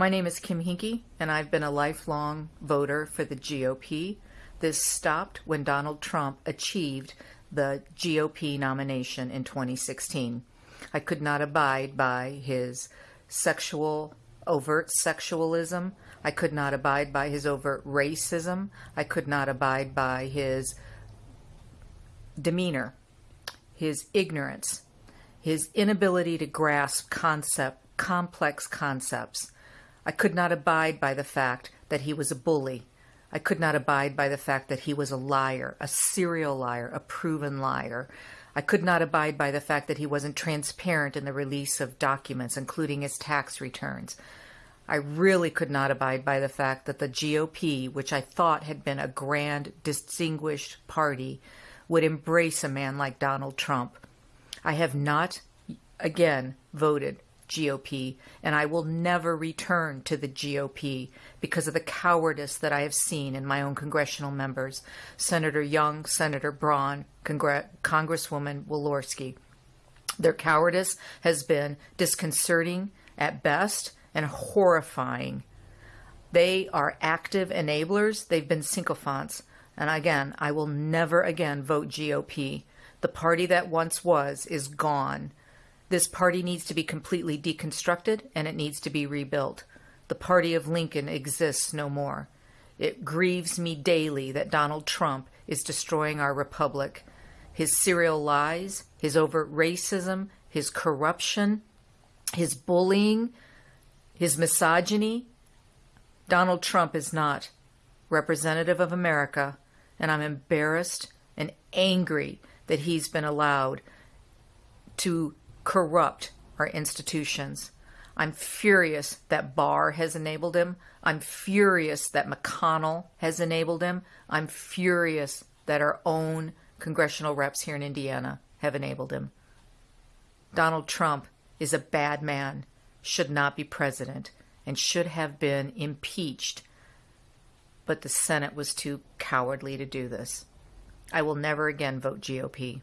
My name is Kim Hinkie, and I've been a lifelong voter for the GOP. This stopped when Donald Trump achieved the GOP nomination in 2016. I could not abide by his sexual, overt sexualism. I could not abide by his overt racism. I could not abide by his demeanor, his ignorance, his inability to grasp concept, complex concepts. I could not abide by the fact that he was a bully. I could not abide by the fact that he was a liar, a serial liar, a proven liar. I could not abide by the fact that he wasn't transparent in the release of documents, including his tax returns. I really could not abide by the fact that the GOP, which I thought had been a grand, distinguished party, would embrace a man like Donald Trump. I have not, again, voted GOP, and I will never return to the GOP because of the cowardice that I have seen in my own congressional members, Senator Young, Senator Braun, Congre- Congresswoman Walorski. Their cowardice has been disconcerting at best and horrifying. They are active enablers, they've been sycophants. And again, I will never again vote GOP. The party that once was is gone. This party needs to be completely deconstructed and it needs to be rebuilt. The party of Lincoln exists no more. It grieves me daily that Donald Trump is destroying our republic. His serial lies, his overt racism, his corruption, his bullying, his misogyny. Donald Trump is not representative of America, and I'm embarrassed and angry that he's been allowed to corrupt our institutions. I'm furious that Barr has enabled him. I'm furious that McConnell has enabled him. I'm furious that our own congressional reps here in Indiana have enabled him. Donald Trump is a bad man, should not be president, and should have been impeached. But the Senate was too cowardly to do this. I will never again vote GOP.